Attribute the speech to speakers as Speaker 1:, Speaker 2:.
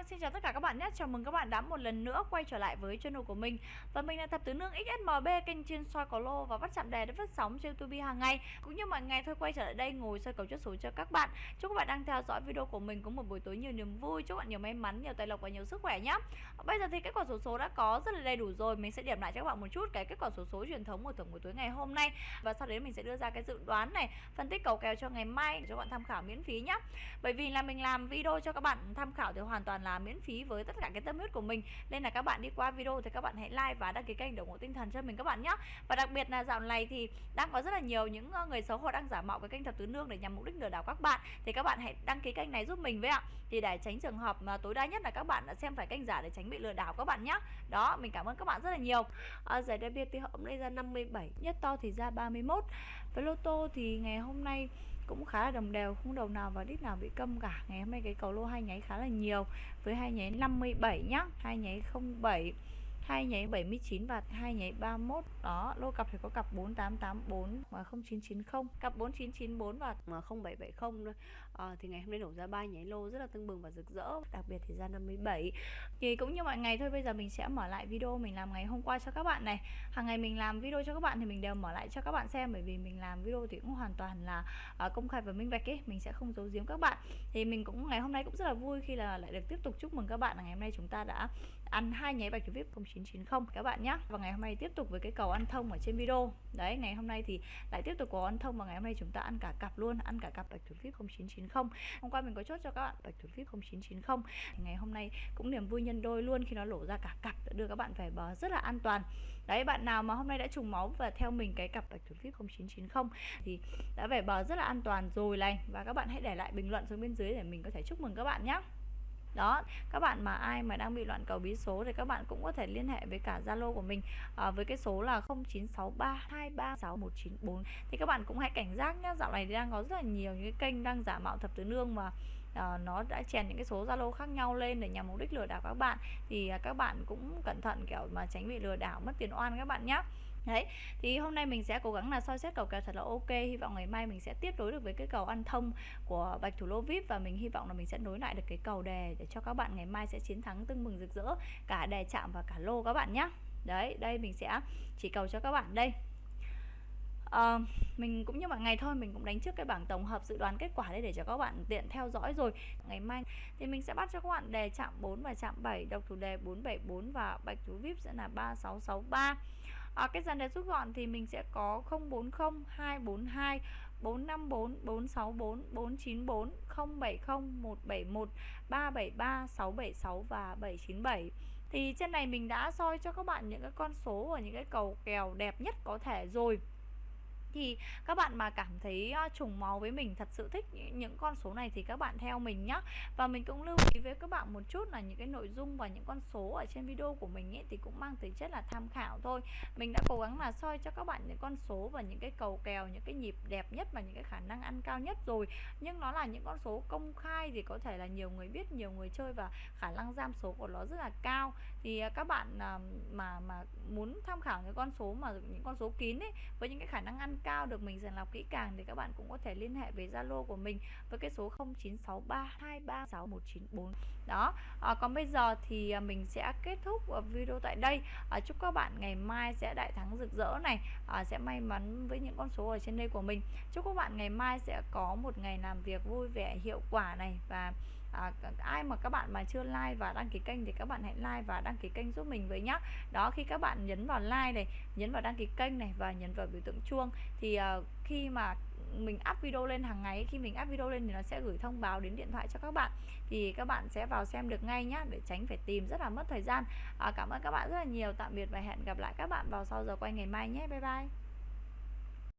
Speaker 1: Vâng, xin chào tất cả các bạn nhé. Chào mừng các bạn đã một lần nữa quay trở lại với channel của mình. Và mình là Thập Tứ Nương XSMB, kênh chuyên soi cầu lô và bắt chạm đề để phát sóng trên YouTube hàng ngày. Cũng như mọi ngày thôi quay trở lại đây ngồi soi cầu chốt số cho các bạn. Chúc các bạn đang theo dõi video của mình có một buổi tối nhiều niềm vui, chúc bạn nhiều may mắn, nhiều tài lộc và nhiều sức khỏe nhé. Bây giờ thì kết quả số số đã có rất là đầy đủ rồi. Mình sẽ điểm lại cho các bạn một chút cái kết quả số số truyền thống của thưởng buổi tối ngày hôm nay và sau đấy mình sẽ đưa ra cái dự đoán này, phân tích cầu kèo cho ngày mai để cho các bạn tham khảo miễn phí nhé. Bởi vì là mình làm video cho các bạn tham khảo thì hoàn toàn là miễn phí với tất cả cái tâm huyết của mình. Nên là các bạn đi qua video thì các bạn hãy like và đăng ký kênh để ủng hộ tinh thần cho mình các bạn nhé và đặc biệt là dạo này thì đang có rất là nhiều những ờ, người xấu họ đang giả mạo cái kênh thập tứ nương để nhằm mục đích lừa đảo các bạn. Thì các bạn hãy đăng ký kênh này giúp mình với ạ. Thì để tránh trường hợp mà tối đa nhất là các bạn đã xem phải kênh giả để tránh bị lừa đảo các bạn nhé đó mình cảm ơn các bạn rất là nhiều. À, giải đặc biệt thì hôm nay ra 57 nhất to thì ra 31 với lô tô thì ngày hôm nay cũng khá là đồng đều, không đầu nào và đít nào bị câm cả. Ngày hôm nay cái cầu lô hai nháy khá là nhiều, với hai nháy 57 nhá, hai nháy 07 hai nháy 79 và hai nháy 31 đó, lô cặp thì có cặp 4884 và 0990 cặp 4994 và 0770 thôi à, thì ngày hôm nay đổ ra ba nháy lô rất là tưng bừng và rực rỡ đặc biệt thì ra 57 thì cũng như mọi ngày thôi bây giờ mình sẽ mở lại video mình làm ngày hôm qua cho các bạn này. Hàng ngày mình làm video cho các bạn thì mình đều mở lại cho các bạn xem bởi vì mình làm video thì cũng hoàn toàn là uh, công khai và minh bạch ấy mình sẽ không giấu giếm các bạn. Thì mình cũng ngày hôm nay cũng rất là vui khi là lại được tiếp tục chúc mừng các bạn là ngày hôm nay chúng ta đã ăn hai nháy bạch vip 0990 các bạn nhé và ngày hôm nay tiếp tục với cái cầu ăn thông ở trên video. Đấy ngày hôm nay thì lại tiếp tục có ăn thông và ngày hôm nay chúng ta ăn cả cặp luôn ăn cả cặp bạch thủ vip 0990 hôm qua mình có chốt cho các bạn bạch thủ vip 0990 thì ngày hôm nay cũng niềm vui nhân đôi luôn khi nó lổ ra cả cặp đưa các bạn về bờ rất là an toàn. Đấy, bạn nào mà hôm nay đã trùng máu và theo mình cái cặp bạch thủ vip 0990 thì đã về bờ rất là an toàn rồi này. Và các bạn hãy để lại bình luận xuống bên dưới để mình có thể chúc mừng các bạn nhé đó các bạn mà ai mà đang bị loạn cầu bí số thì các bạn cũng có thể liên hệ với cả Zalo của mình à, với cái số là 0963236194 thì các bạn cũng hãy cảnh giác nhé dạo này thì đang có rất là nhiều những cái kênh đang giả mạo thập tứ nương mà à, nó đã chèn những cái số Zalo khác nhau lên để nhằm mục đích lừa đảo các bạn. Thì à, các bạn cũng cẩn thận kiểu mà tránh bị lừa đảo mất tiền oan các bạn nhé Đấy, thì hôm nay mình sẽ cố gắng là soi xét cầu kèo thật là ok. Hy vọng ngày mai mình sẽ tiếp nối được với cái cầu ăn thông của Bạch Thủ Lô VIP Và mình hy vọng là mình sẽ nối lại được cái cầu đề để cho các bạn ngày mai sẽ chiến thắng tưng mừng rực rỡ Cả đề chạm và cả lô các bạn nhé Đấy, đây mình sẽ chỉ cầu cho các bạn đây. Uh, mình cũng như mọi ngày thôi mình cũng đánh trước cái bảng tổng hợp dự đoán kết quả đây để cho các bạn tiện theo dõi rồi. Ngày mai thì mình sẽ bắt cho các bạn đề chạm 4 và chạm 7 độc thủ đề 474 và bạch thủ vip sẽ là 3663 à, cái dàn đề rút gọn thì mình sẽ có 040 242 454 464 494 070 171 373 676 và 797 thì trên này mình đã soi cho các bạn những cái con số và những cái cầu kèo đẹp nhất có thể rồi thì các bạn mà cảm thấy trùng máu với mình, thật sự thích những con số này thì các bạn theo mình nhé và mình cũng lưu ý với các bạn một chút là những cái nội dung và những con số ở trên video của mình ấy thì cũng mang tính chất là tham khảo thôi. Mình đã cố gắng là soi cho các bạn những con số và những cái cầu kèo, những cái nhịp đẹp nhất và những cái khả năng ăn cao nhất rồi. Nhưng nó là những con số công khai thì có thể là nhiều người biết, nhiều người chơi và khả năng giam số của nó rất là cao. Thì à, các bạn à, mà mà muốn tham khảo những con số mà, những con số kín ấy, với những cái khả năng ăn cao được mình sàng lọc kỹ càng thì các bạn cũng có thể liên hệ với Zalo của mình với cái số 0963236194 đó à, còn bây giờ thì à, mình sẽ kết thúc à, video tại đây. À, chúc các bạn ngày mai sẽ đại thắng rực rỡ này. À, sẽ may mắn với những con số ở trên đây của mình. Chúc các bạn ngày mai sẽ có một ngày làm việc vui vẻ hiệu quả này và à, ai mà các bạn mà chưa like và đăng ký kênh thì các bạn hãy like và đăng ký kênh giúp mình với nhá. Đó khi các bạn nhấn vào like này nhấn vào đăng ký kênh này và nhấn vào biểu tượng chuông thì à, khi mà mình up video lên hàng ngày khi mình up video lên thì nó sẽ gửi thông báo đến điện thoại cho các bạn. Thì các bạn sẽ vào xem được ngay nhá để tránh phải tìm rất là mất thời gian. À, cảm ơn các bạn rất là nhiều. Tạm biệt và hẹn gặp lại các bạn vào sau giờ quay ngày mai nhé. Bye bye.